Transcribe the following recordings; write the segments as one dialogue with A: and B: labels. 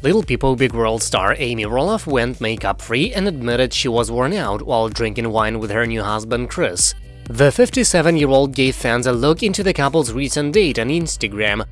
A: Little People Big World star Amy Roloff went makeup-free and admitted she was worn out while drinking wine with her new husband Chris. The 57-year-old gave fans a look into the couple's recent date on Instagram.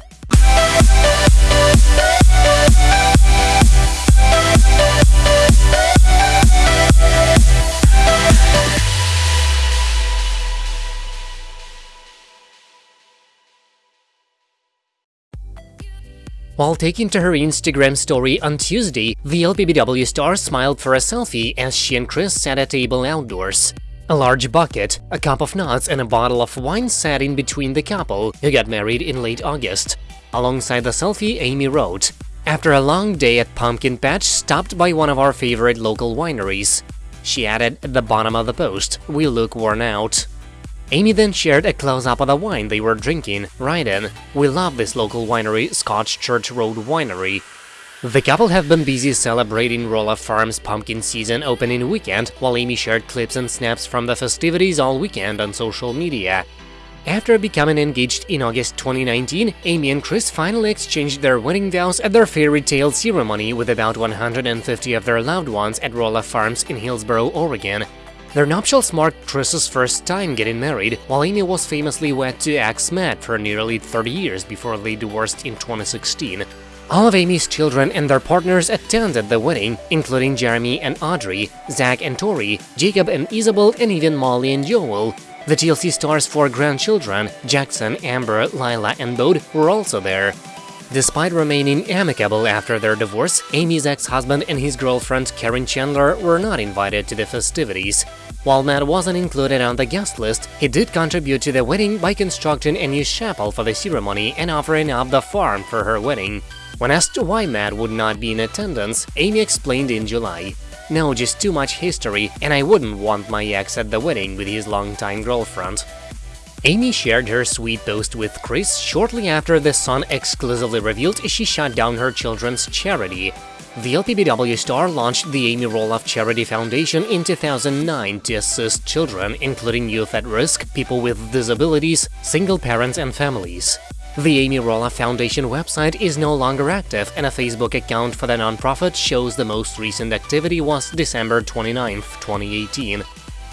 A: While taking to her Instagram story on Tuesday, the LPBW star smiled for a selfie as she and Chris sat at a table outdoors. A large bucket, a cup of nuts and a bottle of wine sat in between the couple, who got married in late August. Alongside the selfie, Amy wrote, After a long day at Pumpkin Patch, stopped by one of our favorite local wineries. She added at the bottom of the post, we look worn out. Amy then shared a close-up of the wine they were drinking, writing, We love this local winery, Scotch Church Road Winery. The couple have been busy celebrating Roloff Farms pumpkin season opening weekend, while Amy shared clips and snaps from the festivities all weekend on social media. After becoming engaged in August 2019, Amy and Chris finally exchanged their wedding vows at their fairy tale ceremony with about 150 of their loved ones at Roloff Farms in Hillsboro, Oregon. Their nuptials marked Chris's first time getting married, while Amy was famously wed to ex Matt for nearly 30 years before they divorced in 2016. All of Amy's children and their partners attended the wedding, including Jeremy and Audrey, Zach and Tori, Jacob and Isabel, and even Molly and Joel. The TLC star's four grandchildren, Jackson, Amber, Lila, and Bode, were also there. Despite remaining amicable after their divorce, Amy's ex-husband and his girlfriend Caryn Chandler were not invited to the festivities. While Matt wasn't included on the guest list, he did contribute to the wedding by constructing a new chapel for the ceremony and offering up the farm for her wedding. When asked why Matt would not be in attendance, Amy explained in July, No, just too much history, and I wouldn't want my ex at the wedding with his longtime girlfriend. Amy shared her sweet post with Chris shortly after the Sun exclusively revealed she shut down her children's charity. The LPBW star launched the Amy Roloff Charity Foundation in 2009 to assist children, including youth at risk, people with disabilities, single parents and families. The Amy Roloff Foundation website is no longer active, and a Facebook account for the nonprofit shows the most recent activity was December 29, 2018.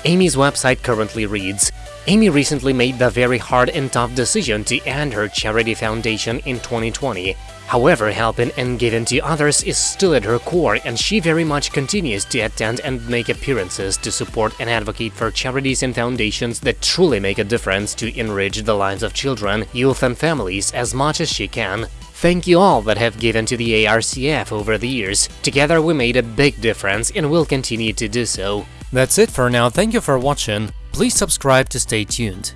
A: Amy's website currently reads, Amy recently made the very hard and tough decision to end her charity foundation in 2020. However, helping and giving to others is still at her core, and she very much continues to attend and make appearances to support and advocate for charities and foundations that truly make a difference to enrich the lives of children, youth and families as much as she can. Thank you all that have given to the ARCF over the years. Together we made a big difference and will continue to do so. That's it for now, thank you for watching. Please subscribe to stay tuned.